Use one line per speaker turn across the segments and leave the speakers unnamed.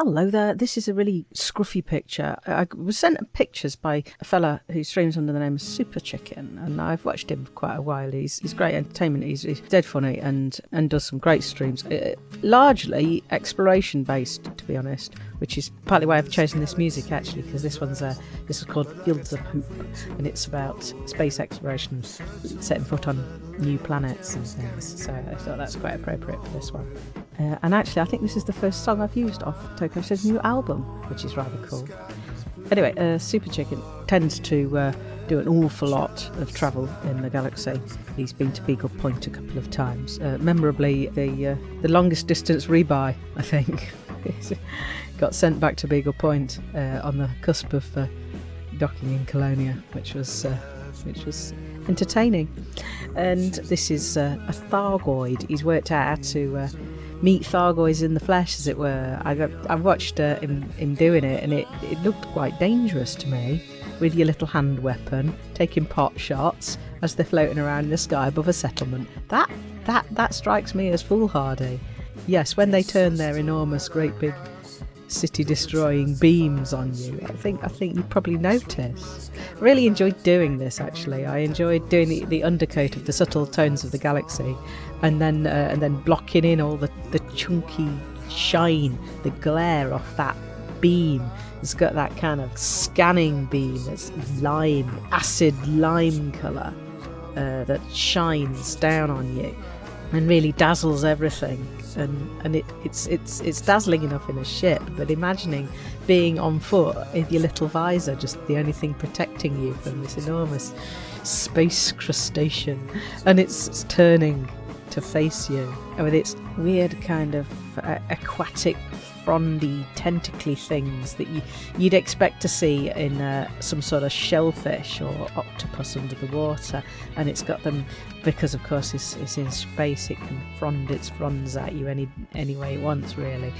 Hello there. This is a really scruffy picture. I was sent pictures by a fella who streams under the name of Super Chicken, and I've watched him for quite a while. He's, he's great entertainment. He's, he's dead funny and, and does some great streams. Uh, largely exploration based, to be honest, which is partly why I've chosen this music actually, because this one's a, this is called Fields of Hope, and it's about space exploration, setting foot on new planets and things. So I thought that's quite appropriate for this one. Uh, and actually, I think this is the first song I've used off Toko Show's new album, which is rather cool. Anyway, uh, Super Chicken tends to uh, do an awful lot of travel in the galaxy. He's been to Beagle Point a couple of times. Uh, memorably, the uh, the longest distance rebuy, I think, got sent back to Beagle Point uh, on the cusp of uh, docking in Colonia, which was which was entertaining. And this is a Thargoid. He's worked out how to meet Thargoids in the flesh, as it were. I, I watched uh, him, him doing it, and it, it looked quite dangerous to me with your little hand weapon, taking pot shots as they're floating around in the sky above a settlement. That that that strikes me as foolhardy. Yes, when they turn their enormous, great big city destroying beams on you. I think I think you probably notice. Really enjoyed doing this actually. I enjoyed doing the, the undercoat of the subtle tones of the galaxy and then uh, and then blocking in all the, the chunky shine, the glare off that beam. It's got that kind of scanning beam that's lime, acid lime colour uh, that shines down on you and really dazzles everything. And and it, it's it's it's dazzling enough in a ship but imagining being on foot with your little visor just the only thing protecting you from this enormous space crustacean. And it's, it's turning face you with its weird kind of uh, aquatic frondy tentacly things that you, you'd expect to see in uh, some sort of shellfish or octopus under the water and it's got them because of course it's, it's in space it can frond its fronds at you any any way it wants really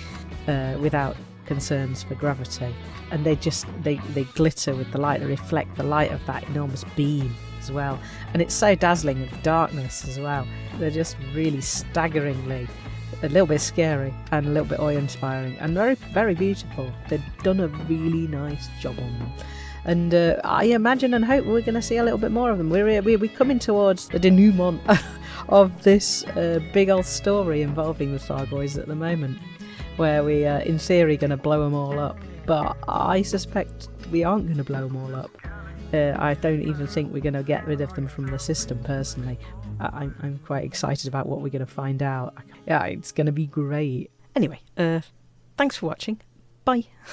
uh, without concerns for gravity. And they just they, they glitter with the light they reflect the light of that enormous beam as well and it's so dazzling with darkness as well they're just really staggeringly a little bit scary and a little bit awe-inspiring and very very beautiful they've done a really nice job on them and uh, I imagine and hope we're going to see a little bit more of them. We're, we're, we're coming towards the denouement of this uh, big old story involving the Thargoids at the moment, where we are, in theory, going to blow them all up. But I suspect we aren't going to blow them all up. Uh, I don't even think we're going to get rid of them from the system personally. I, am quite excited about what we're going to find out. Yeah, it's going to be great. Anyway, uh, thanks for watching. Bye.